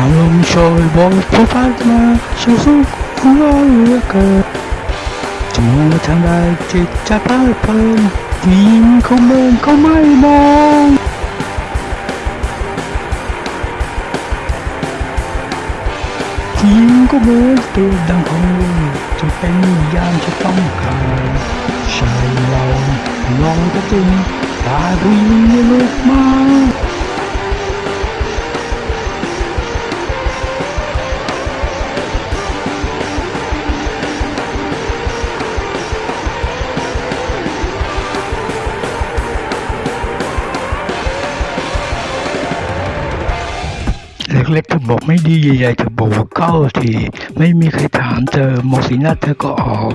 ชาลมโชยบอกผู้พัดมาฉันสุขหัวเหลือเกินจะมองไปทางใดจิตใจเพลิดเพลินผู้หญิงเขาเมินเขาไม่มองผู้หญิงก็เหมือนตัวดังของจะเป็นยามจะต้องการชายเราลองก็จริงตาผู้หญิงไม่ลุกม เล็กๆเธอบอกไม่ดีใหญ่ๆเธอบอกว่าเข้าที ไม่มีใครถามเธอมองสีหน้าเธอก็ออก